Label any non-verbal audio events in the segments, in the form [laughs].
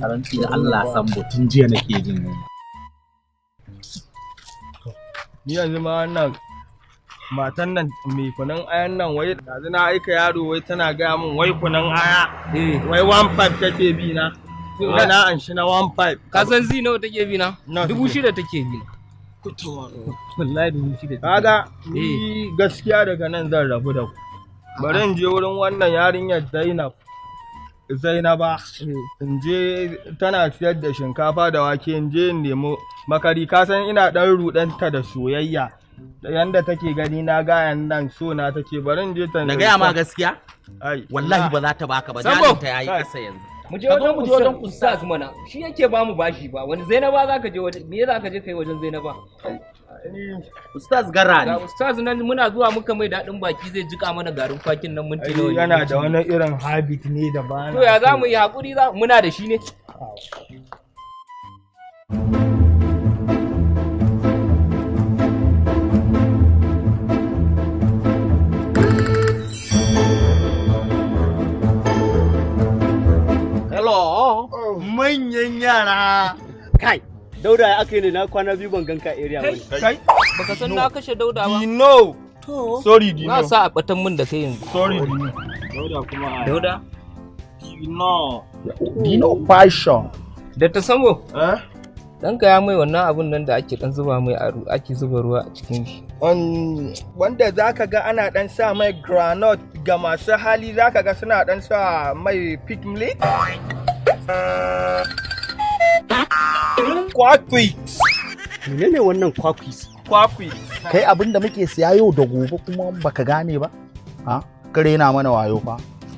karanci da Allah san tun jiya nake jin ni yanzu ma wannan matan nan mai kunan ayan nan wai yanzu na aika yaro wai tana gaya min wai kunan aya wai one five take bi na. Na an shi na one five. Ka san zi nawa take bi na? Na dubu take. shida take bi. Na wallahi dubu shida take kaga ni gaskiya daga nan zan rabu da ku. Bari in je wurin wannan yarinyar Zainab. Zainaba in je tana siyar da shinkafa da wake in je in nemi makari. Ka san ina dan rudanta da soyayya. Da yanda take gani na gayan nan so na take. Bari in je ta na gaya ma gaskiya? Ai wallahi ba za ta baka ba. Sambo! jarinta yayi kasa yanzu. Mu je wajen mu je wajen ustaz mana. Shi yake ba mu bashi ba. Wani zainaba za ka je wajen me za ka je kai wajen zainaba? Ustaz gara ga ne ustaz nan muna zuwa muka mai daɗin baki zai jika mana garin kwakin nan minti nawa yana da wani irin habit ne da ba to ya za mu yi haƙuri za muna da shi ne. Hello. Manyan yara. Kai, Dauda ya aka yi ne? Na kwana biyu ban ganka area ba. kai baka san na kashe dauda ba. Dino sorry Dino. Na sa a batan mun da kai yanzu. Sorry Dino. Dauda Dino. Dino fashion. Da ta samo? Eh? Ɗanka ya mai wannan abun nan da ake dan zuba mai a ru- ake zuba ruwa a cikin shi. Um, wanda za ka ga ana dan sa mai granite ga masu hali za ka ga suna dan sa mai piglet kwakwi. Menene wannan kwakwis? kwakwi. Kai abin da muke siya yau da gobe kuma baka gane ba? Ha? Kare na mana wayo fa.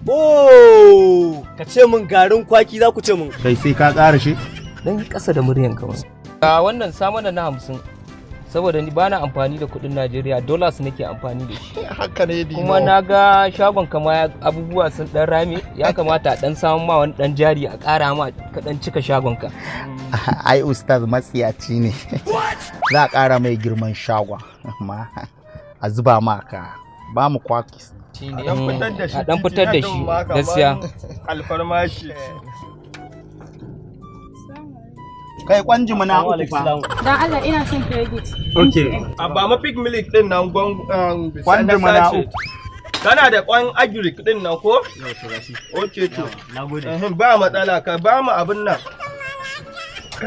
Oh, ka ce min garin kwaki za ku ce min. kai sai ka ƙara shi. Dan ƙasa da muryan kamar a wannan samana na hamsin. Saboda ni bana amfani da kuɗin Najeriya dollars nake amfani da shi. [laughs] Haka ne dino. Kuma na ga shagon kama ya- abubuwa sun dan rame ya kamata a dan samu ma wani dan jari a ƙara ma ka dan cika shagon ka. [laughs] Ai ustaz matsiyaci ne. [laughs] Za a ƙara mai girman shagwa amma a zuba ma ka. Ba mu kwakis. Shine dan fitar da shi a dan fitar da shi gaskiya. alfarmashi kai kwanji mu na uku fa. Don Allah ina son credit. okay a ba ma pig milk ɗin nan gwan um, Kwanda na mana uku. kana da kwan agric ɗin nan ko? Okay to Na gode. Ehem, ba matsala ka ba mu abin nan.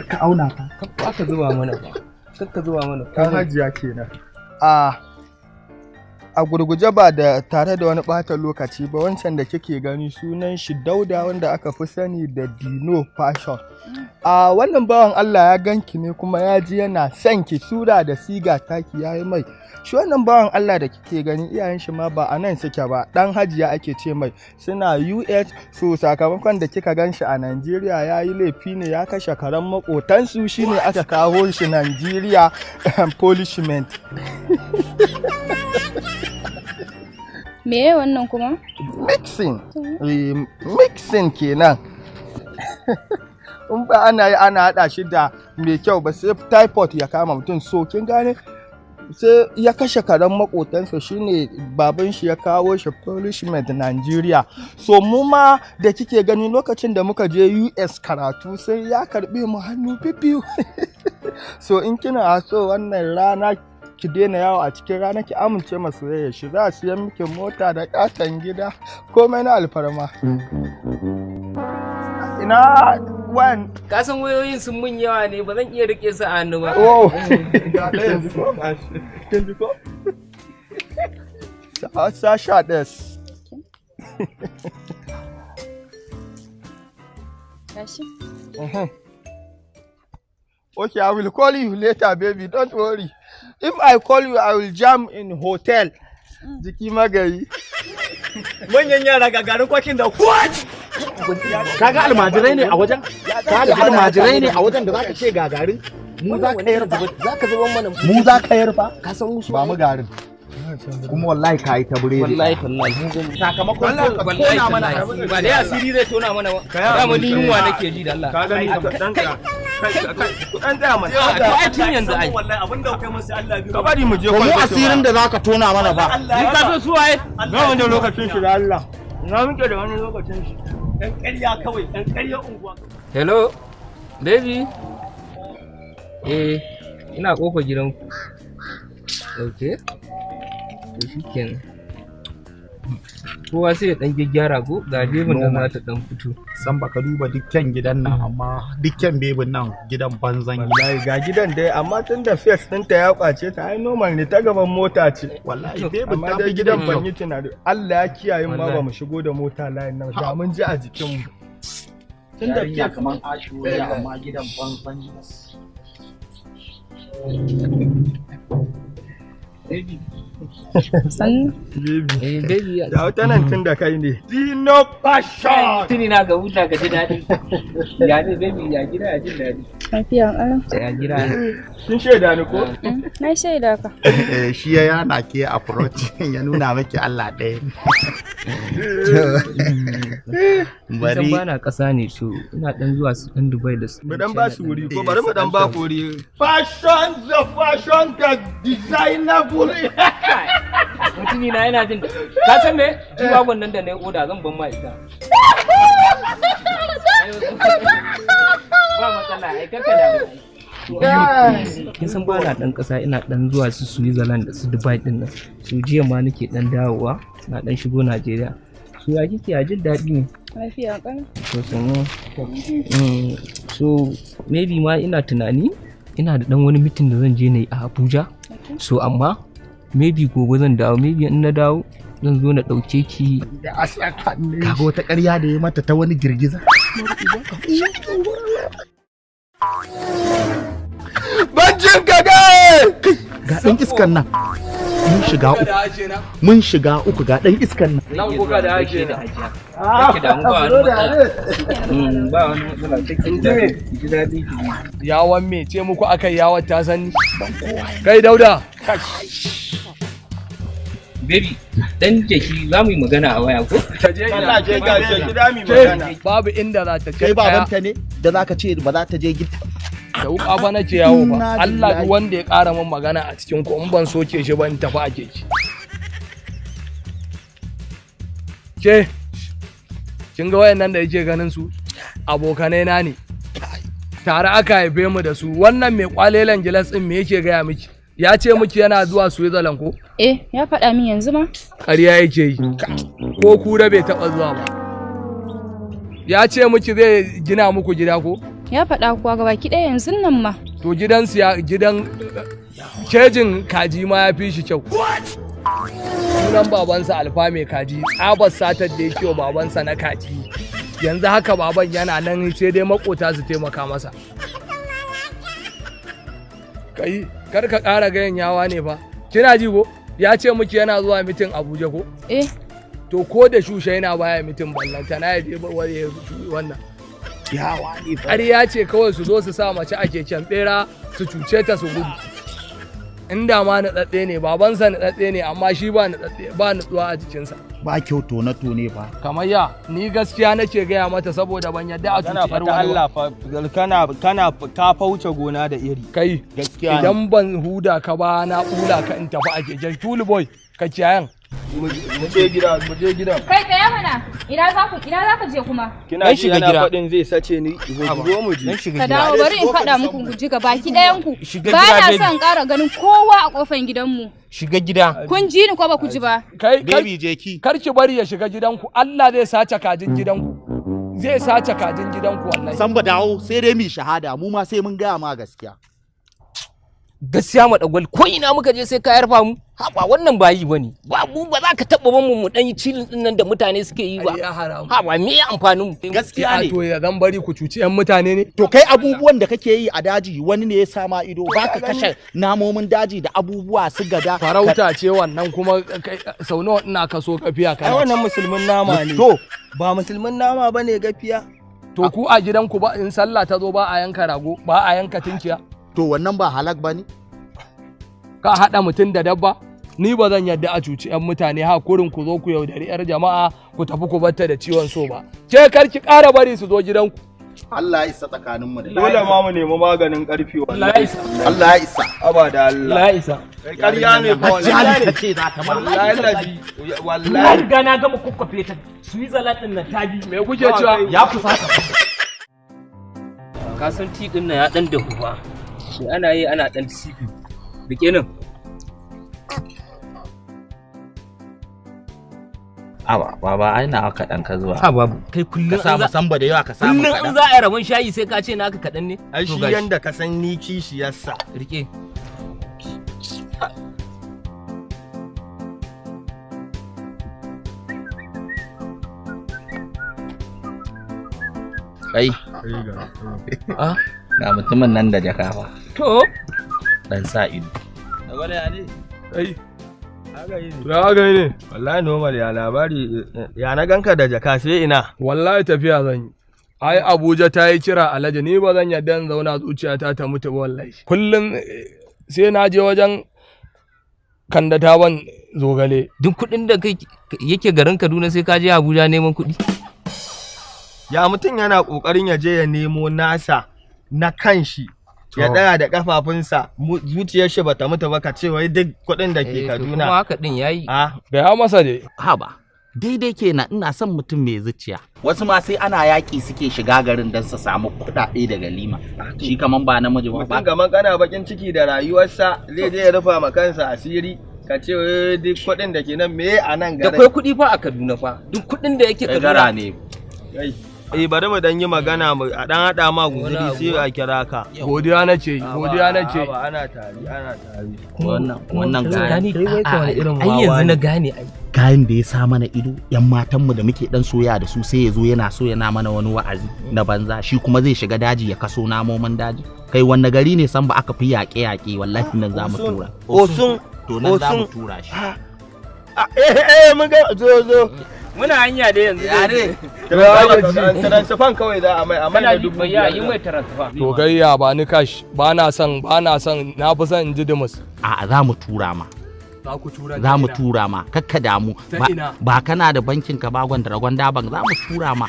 Ka auna ka ka zuba mana ka zuba mana. Kan hajiya kenan. A a gurguje ba da tare da wani ɓata lokaci ba wancan da kike gani sunan shi dauda wanda aka fi sani da dino fashion. A wannan bawan allah ya ganki ne kuma ya ji yana son ki sura da siga taki ya yi mai. Shi wannan bawan allah da kike gani iyayen shi ma ba a nan suke ba. Dan hajiya ake ce mai. Suna us so sakamakon da kika gan shi a najeriya ya yi laifi ne ya kashe karen makotansu shine aka kawo shi najeriya [laughs] polishment [laughs] [laughs] Meye wannan kuma? mixing. Eh, mixing kenan. [laughs] In ba ana yi ana haɗa shi da mai kyau ba sai typhoid ya kama mutum. So kin gane? Sai ya kashe karen makotansa shine baban shi ya kawo shi punishment Nigeria. So mu ma da kike gani lokacin da muka je US karatu sai ya karɓe mu hannu bibiyu [laughs] so in kina so wannan rana ki daina yawo a cikin rana ki amince ma soyayya shi. Za a siyan miki mota da katon gida. Komai na alfarma. Ina wan? Ka san wayoyin sun mun yawa ne ba zan iya riƙe su a hannu ba. Oh! Sasha des Gashi. Mhm. Okay, I will call you later, baby. Don't worry. If I call you, I will jam in hotel. Jiki magari. [laughs] Manyan yara ga garin kwakin da what? kaga almajirai ne a wajen? Kaga almajirai ne a wajen da zaka ce ga garin mu za ka yar fa zaka zuba mana mu. Za ka yar fa ka san musu ba mu garin. Kuma wallahi ka yi ta buredi. Wallahi tallahi mun gani. Sakamakon wallahi tallahi ba dai asiri zai tona mana ba. Da mu ni yunwa nake ji da Allah. Ka gani ka dan. Kai kai ku dan tsaya mana. to ai tun yanzu ai Wallahi abin da kai masa Allah biyu. Ka mu je to mu kwalbati asirin da zaka tona mana ba ni ka so su waye Na wani lokacin shi da Allah. Na muke da wani lokacin shi. Ɗan ƙarya kawai, ɗan ƙarya unguwa. hello baby eh ina gidanku ok to shi kenan kowa sai ya dan gyaggyara ko? Ga bebin da za ta dan fito. San baka duba dukkan gidan nan amma dukkan bebin nan gidan banzan gida wallahi ga gidan dai amma tun da fes ɗinta ya ƙwace ta ai normal ne ta gaban mota ce. Wallahi bebin ta fi gidan ban yi tunani. Allah ya kiyaye ma ba mu shigo da mota layin nan da mun ji a jikin mu. Tun da fes kamar ashuriya amma gidan banzan sannu eh baby ya da wata nan tun da kai ne. Dino Passion tuni na ga huta ka ji daɗi. Ya ne baby ya gida ya jin daɗi. Lafiya ƙalau ya gida. Kin shaida ni ko? Na shaida ka. Eh, shi ya yana ke approach [laughs] ya nuna maki Allah ɗaya. [laughs] bari ba na ƙasa ne so ina dan zuwa su dan dubai da su. Mu dan ba su wuri ko? Bari mu dan ba ku wuri. fashion. The fashion the designable. Mutumi na yana jin ka san me? Jiwagon nan da na yi oda zan ban ma ita. Ba matsala ai kaka da kin san ba na dan kasa ina dan zuwa su Switzerland da su Dubai ɗin nan. Su jiya ma nake dan dawowa na dan shigo Najeriya. Su ya kike? A jin daɗi ne? Lafiya Mm, so maybe ma ina tunani ina da dan wani mitin da zan je na yi a Abuja. So amma maybe gobe zan dawo maybe in na dawo zan zo na ɗauke ki. Kaga wata ƙarya da ya mata ta wani girgiza. Bancin ka ga! ga ɗan iskan nan. Mun shiga uku. Mun shiga uku ga ɗan iskan nan. Nan kuka da ake da hajiya. Kake da mu ba wani matsala. Mm, ba wani matsala. Ji daɗi ji daɗi. Ki Yawan me? Ce muku aka yawon ta sani? Kai dauda, baby dan jeki za mu yi magana a waya ko? Ta je ina. Je ga gida mi magana. Babu inda za ta kai babanta ne da zaka ce ba za ta je gida Da wuka fa nake yawo ba. Allah duk wanda ya ƙara min magana a cikin ku in ban soke shi ba in tafi a keke. Ke, kin ga wayannan da yake ganin su? Abokanai na ne. Tare aka haife mu da su. Wannan mai kwalelan gilas ɗin me yake gaya miki? Ya ce miki yana zuwa Switzerland ko? eh ya faɗa min yanzu ma ƙarya yake yi ko kura bai taɓa zuwa ba ya ce miki zai gina muku gida ko ya faɗa kuwa ga baki ɗaya yanzu nan ma. To gidan ya gidan kejin kaji ma ya fi shi kyau. Sunan babansa alfa mai kaji. Tsabar satar da yake wa babansa na kaji. Yanzu haka baban yana nan sai dai makota su taimaka masa. Kai kar ka ƙara gayan yawa ne fa. Kina ji ko? Ya ce miki yana zuwa mitin abuja ko? Eh. To ko da shusha yana baya mitin ballanta na ya je ba- wani ya wannan. Ƙarya ce kawai su zo su sa mace a keken bera su cuce ta su gudu. Inda ma naɗaɗɗe ne babansa naɗaɗɗe ne amma shi ba naɗaɗɗe ba nutsuwa a jikinsa. Ba kyau tone tone fa. Kamar ya ni gaskiya nake gaya mata saboda ban yadda a cuci fata wani ba. Allah kana kana ka fauce gona da iri. Kai gaskiya idan ban huda ka ba na ɓula ka in tafi a keken tulu boy ka kiyayan mu je gida mu je gidan kai tsaya mana. Ina za ku ina za ka je kuma? Kina Dan ji gida. faɗin zai sace ni zo mu je ka dawo bari in faɗa muku ku ji baki ɗayan ku. Ba gida, na son ƙara ganin kowa a ƙofan gidanmu. Shiga gida. Kun ji ni ko ba ku ji ba? Kai baby je ki. kar ki bari ya shiga gidanku. Allah zai sace kajin gidanku. Zai sace kajin gidanku wallahi. San ba dawo sai dai mu shahada. Mu ma sai mun gaya ma gaskiya. Gaskiya madagwal ko ina muka je sai ka yarfa mu. Haba wannan ba yi ba ne ba mu ba za ka taba ban mu mu dan yi cilin ɗin nan da mutane suke yi ba. Haba me ya amfanin mu? Gaskiya ne. to ya zan bari ku cuci yan mutane ne? To kai abubuwan da kake yi a daji wani ne ya sama ido? Baka kashe namomin daji da abubuwa su gada farauta ce wannan kuma kai- sau nawa ina kaso kafiya ai kana wannan musulmin nama ne. To. Ba musulmin nama ba ne gafiya. To ku a gidanku ba in sallah ta zo ba a yanka rago ba a yanka tinkiya to wannan ba halak ba ne ka haɗa mutum da dabba? Ni ba zan yadda a cuci yan mutane ha kurin ku zo ku yaudari yar jama'a ku tafi ku batta da ciwon so ba. Ke kar ki ƙara bari su zo gidanku. Allah ya isa tsakanin mu da dole ma mu nemi maganin ƙarfi wallahi. Allah ya isa. Aba da Allah. Isa. Ƙarya ne Hajjali wallahi. Ta ce za ta wallahi ladi na wallahi. riga na gama kukkafe ta Switzerland ɗin nan ta bi. Me kuke cewa? ya fusata ka san ti ɗin nan ya dan dahu ba sai ana yi ana dan sifi. Rike nan. Aba, baba ai na kaɗan ka zuwa. ha babu kai Ka kullum samu an za samba da yawa ka samu kullum in kaɗan. za a yi rabon shayi sai ka ce naka kaɗan ne? Ai shi yanda ka san ni kishiyarsa. Rike Kai, ah? Ga mutumin nan da jaka fa. to Dan sa ido. ai ya ga ne wallahi normal ya labari ya na ganka da jaka sai ina Wallahi tafiya zan yi. Ai Abuja ta yi kira alhaji ni ba zan yadda in zauna zuciyata ta mutu ba wallahi. Kullum eh, sai na je wajen kanda ta ban zogale. duk kuɗin da kai yake garin Kaduna sai ka je Abuja neman kuɗi ya mutum yana ƙoƙarin ya je ya nemo nasa na kanshi ya ɗaya da kafafunsa zuciyar shi bata mutu ba ka ce wai duk kuɗin da ke Eh, to kuma Kaduna haka din yayi a Gaya masa dai. Haba, daidai kenan ina son mutum mai zuciya. Wasu ma sai ana yaƙi suke shiga garin don su samu kuɗaɗe daga lima. Shi kaman ba namiji ba. mutum gaman kana bakin ciki da rayuwarsa zai je ya rufa ma kansa asiri ka ce wai duk kuɗin da ke nan me a nan da garin kai kuɗi fa a Kaduna fa duk kuɗin da yake Kaduna ne. Eh bari mu dan yi magana mu a dan hada ma guzuri sai a kira ka. Godiya na ce, godiya na ce. ba ana tari ana tari. Wannan wannan gani. kai wai ka wani irin ai yanzu na ne. gane ai. Kayan da ya sa mana ido yan matanmu da muke dan soya da su sai ya zo yana so yana mana wani wa'azi na banza. Shi kuma zai shiga daji ya kaso namomin daji. Kai wanne gari ne san ba aka fi yaƙe yaƙe wallahi nan za mu tura. Osun to nan za mu Osun. tura shi. Ah, eh eh mun ga zo zo. Muna hanya da yanzu Ya ne? Transfer kawai za a mai a mai da dubu ya yi mai transfer. To gayya ba ni kash ba na son ba na son na fi son in ji dimus. a za mu tura ma. Za mu tura ma. Kakka damu. Ba, kana da bankin ka bagon da ragon daban. Za mu tura ma.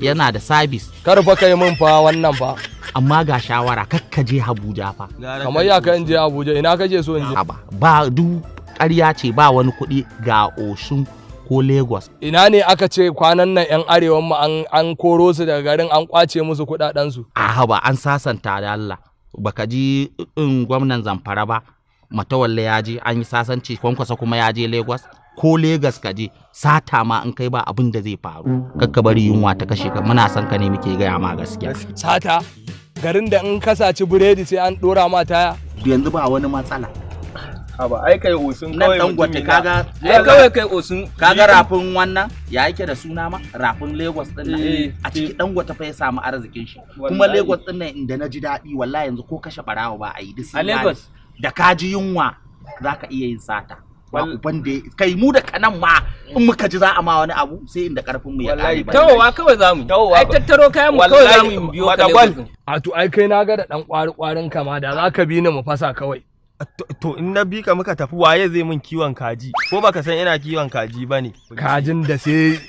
Yana da sabis. Kar fa kai min fa wannan fa. amma ga shawara kakka je Abuja fa. Kamar ya ka in je Abuja ina kake so in je? Haba, ba duk ƙarya ce ba wani kuɗi. Ga Osun ko Lagos. Ina ne aka ce kwanan nan 'yan arewan mu an, an koro su daga garin an ƙwace musu kuɗaɗen su. a haba an sasanta da Allah. Baka ji in gwamnan Zamfara ba Matawalle ya je an yi sasanci kwankwasa kuma ya je Lagos. Ko Lagos ka je sata ma in kai ba abin da zai faru. Kakka bari yunwa ta kashe ka muna son ka ne muke gaya ma gaskiya. Sata garin da in ka saci biredi sai an ɗora ma taya. yanzu ba wani matsala. Haba ai kai Osun kawai dan na. kaga ai kawai kai osun kaga rafin wannan ya yake da suna ma rafin Lagos ɗin nan Eh, a ciki dan gwata fa ya samu arzikin shi kuma. Lagos ɗin nan inda na ji daɗi wallahi yanzu ko kashe barawa ba a yi duk a. Lagos da ka ji yunwa za ka iya yin sata ba uban da kai mu da kanan ma in muka ji za a ma wani abu sai inda ƙarfin mu ya Wallahi kare ba tawowa kawai za mu Tawowa ai tattaro kayan mu kawai za mu biyo ka. A to ai kai na ga da ɗan ƙwari ƙwarin kama da za ka bi ni mu fasa kawai. To- in na bi ka muka tafi waye zai min kiwon kaji? Ko baka san ina kiwon kaji ba ne Kajin da sai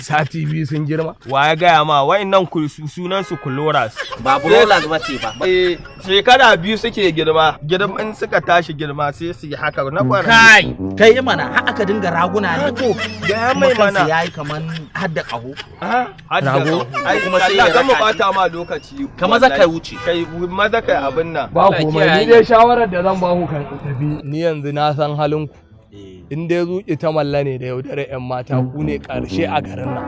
sati biyu sun girma. wa ya gaya ma wa'annan ku- su- sunan su kuloras ba bulolas ba ce ba. Eh shekara biyu suke girma. Girma in suka tashi girma sai su yi haka na kwana. Kai kai mana har aka dinga raguna ne. To ga kuma mai mana. yayi kaman hadda ƙaho. Hadda Rago. ai Kuma sai ya ya gama bata ma lokaci. Ka maza kai wuce. Kai maza kai abin nan. Ba komai kiyaye. ni dai shawarar da zan ba ku kan ku tafi. Ni yanzu na san halin ku. In dai zuƙi ta malla ne da yaudare 'yan mata ku ne ƙarshe a garin nan.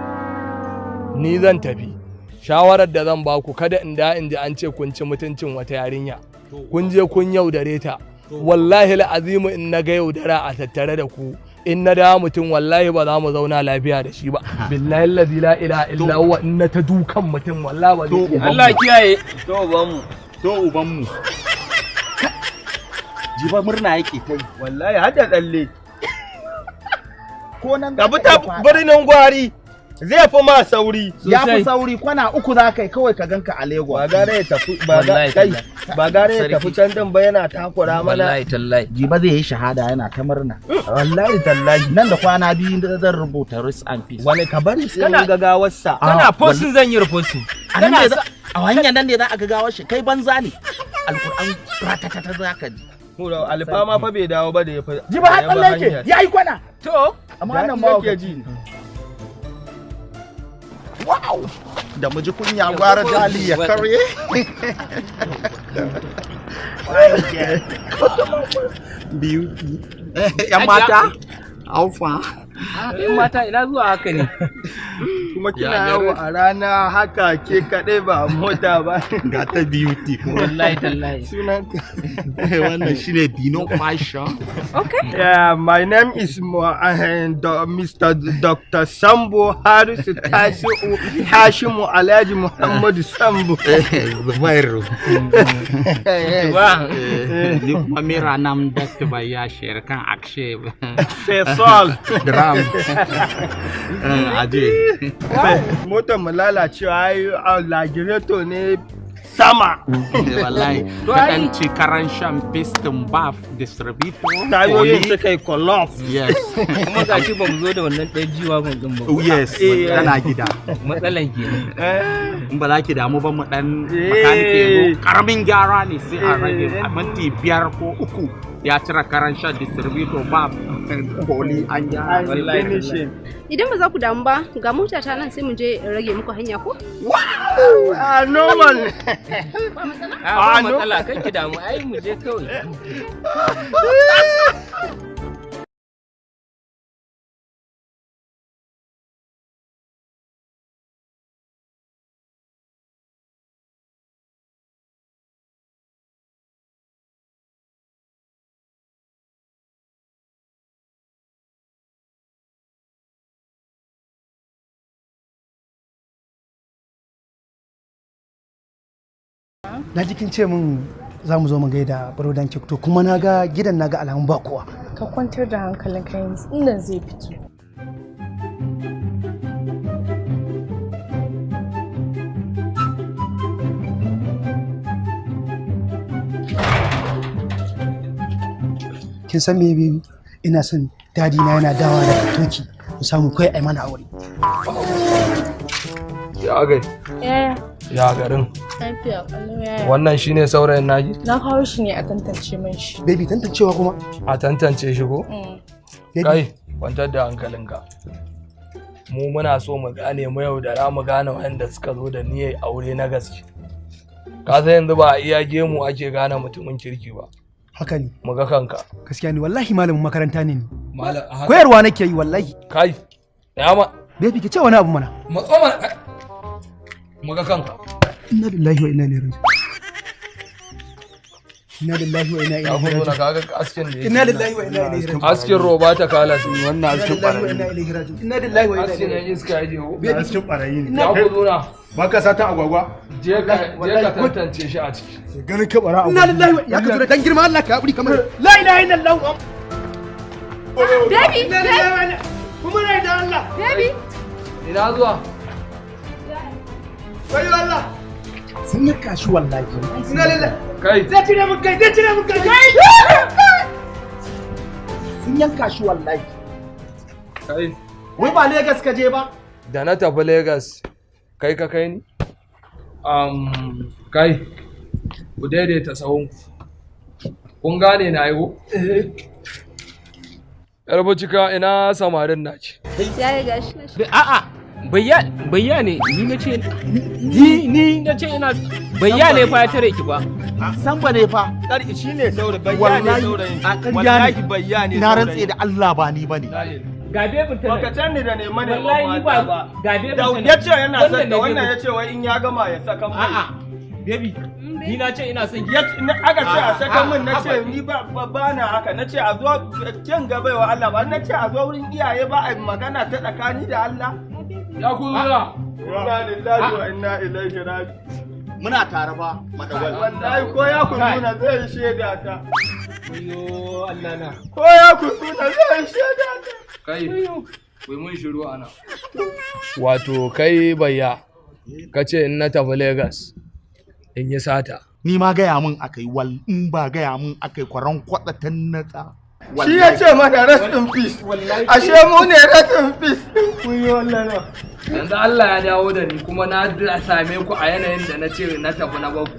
Ni zan tafi. Shawarar da zan ba ku kada in da in ji an ce kun ci mutuncin wata yarinya. Kun je kun yaudare ta. Wallahi la'azimu in na ga yaudara a tattare da ku. In na da mutum wallahi ba za mu zauna lafiya da shi ba. [laughs] Billahi allazi la ilaha illa huwa in na ta dukan mutum wallahi ba zai Allah kiyaye to ba mu to uban mu jiba murna yake ta yi. Wallahi hadda tsalle. Ko nan ka bi ta birnin gwari zai fi ma sauri ya fi sauri kwana uku za kai kawai ka ganka a Lagos. Ba gare ya tafi ba kai ba gare ya tafi can din ba yana takura mana. Wallahi tallahi. Jiba zai yi shahada yana ta murna. Wallahi tallahi. Nan da kwana biyu da zan rubuta risk and peace. Wani ka bari sai Kana- mun ga gawarsa. Kana postin zan yi reposting. A hanyar nan ne za a ga gawar shi kai banza ne. Alkur'an ratatata za ka ji. Hura alfama fa bai dawo ba da ya fi bi tsalle yake hanyar. ya yi kwana. To amma nan ma yake ji wow! Da mu ji kunya gwara jali ya karye. Biyu. Yan mata. Alfa in mata ina zuwa haka ne? [laughs] kuma kina yawo a rana haka ke kaɗai ba a mota ba. [laughs] Ga ta beauty wallahi tallahi. Sunanka. [laughs] Eh, wannan shine dino fashion. Yeah, my name is Mo- uh, Do- Mr. Dr. Sambo Harisu Tasiu Hashimu Alhaji Muhammadu Sambo. [laughs] Eh, zubairu. Ba eh. ni kuma mera nam dakta baya shayar kan akshe Fesol. drum. Aje [laughs] Motar mu lalacewa ai a lagireto ne sama. wallahi. [laughs] Kaɗan ci karan shan piston bath distributor. Tayoyin suka yi kolof. yes. [laughs] Kuma ga shi ba mu zo da wannan ɗaya jiwa gun ɗin ba. Yes. Eh, tana gida. Matsalan kenan in ba za ki damu ba mu dan Eh. makanike ƙaramin gyara ne sai a rage. Eh. a minti biyar ko uku. Ya cire karan shan distributor ba koli an finishing. Idan ba za ku damu ba, ga mota ta nan sai mu je rage muku hanya ko? Ah, normal. a Ah, matsala kan ki damu ai mu je kawai [laughs] na ji kin ce min za mu zo mu gaida barodan to kuma na ga gidan na ga alamun ba kowa. Ka kwantar da hankalinka yanzu inda zai fito. Kin san me ina son daɗi na yana dawa daga toki mu samu kai ai mana aure. Ya gai yaya? Ya garin. Lafiya kallon yaya wannan shine saurayin naki? Na kawo shi ne a tantance man shi. Baby tantancewa kuma? A tantance shi ko? Mm. baby. Kai kwantar da hankalinka. Mu muna so mu gane mu yau da ra mu gane wanda suka zo da niyyar aure na gaske. Ka san yanzu ba a iya gemu ake gane mutumin kirki ba. Haka ne. Mu ga kanka. Gaskiya ne wallahi malamin makaranta ne ni. Malam a haka. Koyarwa nake yi wallahi. Kai ya ma. Baby ki ce wani abu mana. Matso mana mu ga kanka. Inna lillahi wa inna ilaihi raji'un. Inna lillahi wa inna ya ilaihi fito na raji'un. kaga askin yake inna lillahi wa inna ilaihi raji'un. Askin roba ta kala su wannan inna askin lillahi wa barayi inna ilaihi raji'un. Inna lillahi wa inna askin ilaihi yan iska ya je. ko baby cikin barayi ne. Ya fito na. Ba ka satan agwagwa? Je ka je ka tantance shi a ciki. Ganin ka bara inna lillahi wa ya ka zo da dan girma Allah ka haƙuri kamar la ilaha illallah. Baby, baby, Kuma rai da Allah. baby. ina zuwa? Wayo Allah. sun yi kashi wallahi Ina lillahi. kai Zai cire mun kai, zai cire mun kai. sun yanka shi wallahi kai wai ba Legas ka je ba da na tafi Legas kai ka kai ni? Um, kai, ku daidaita sahun kun gane na yiwu? Yar cika ina samarin na ce. Yaya gashi na shi. a'a bayya bayya ne ni na ce ni ni na ce ina bayya ne fa ya tare ki ba. San ba ne fa. Ƙarƙi shi ne saurayi, bayyane wallahi saurayin. a ƙarya Wallahi ne bayyane na rantse da Allah ba ni ba ne ga bebin ta Baka can ni da wallahi mata ba ba. ga bebin Da ta ya ce yana son da ne wannan ya ce wai in ya gama ya saka mai. a'a baby ni na ce ina son Ya aka ce a saka min na ce ni ba ba- na haka. Na ce a zo kin ga baiwa Allah ba. Na ce a zo wurin iyaye ba a yi magana ta tsakani da Allah. Ya ku zuwa. Inna lillahi wa inna ilaihi raji'un. muna tare ba madawal Wallahi ko ya kununa zai yi shaida ta. Ayyo Allah na Ko ya kununa zai yi shaida ta. Kai, kai mun shiru a nan. Wato kai bayya, ka ce in na tafi Legas in yi sata. ni ma gaya min akai wal in ba gaya min akai kwaran kwada ta natsa Shi ya ce mana rest in peace. Ashe mu ne rest in peace. Kun yi na. Yanzu Allah ya dawo da ni kuma na da same ku a yanayin da na ce na tafi na baku.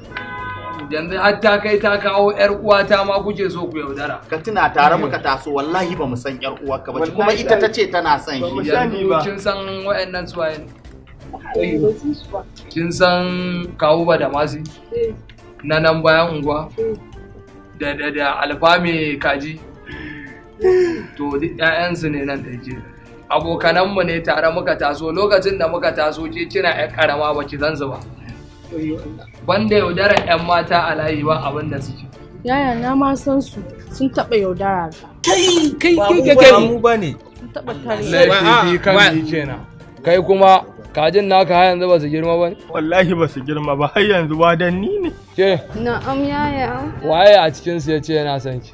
Yanzu har ta kai ta kawo 'yar uwata ma kuke so ku yaudara. ka tuna tare muka taso wallahi ba mu san yar uwarka ba kuma Wallahi ita ta ce tana son mu shi Yanzu ba. kin san waɗannan suwaye ne. kin san kawu ba da masi na nan bayan unguwa da da da alfa mai kaji to duk ƴaƴansu ne nan da ke abokananmu ne tare muka taso. Lokacin da muka taso ke kina ƴan karama ba ki zanzu ba. Banda yaudarar ƴan mata a layi ba abin da suke. Yaya na ma san su. Sun taɓa yaudara ta. kai kai kai kai mu ba ne. Sun taɓa tare. laifi kan kenan. Kai kuma kajin naka har yanzu ba su girma ba ne? Wallahi ba su girma ba. Har yanzu wadanni ne. Ke? Na'am yaya. waye a cikinsu ya ce yana son ki?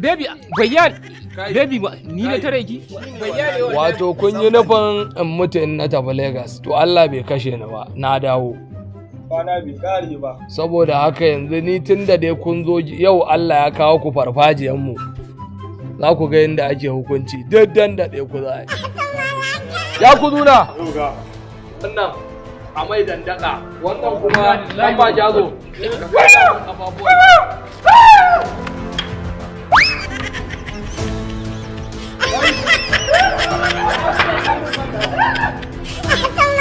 Baby bayyan baby ba ni ne tare ki? Wato kun yi nufin in mutu in na tafi Legas to Allah bai kashe ni ba na dawo. Kwana bai kare ba. Saboda haka yanzu ni tun da dai kun zo yau Allah ya kawo ku farfajiyan mu. Za ku ga yadda ake hukunci duk dan da ɗaya ku za a yi. [laughs] Ya ku zuna wannan. A mai dandaka wannan kuma dan ba jazo ha!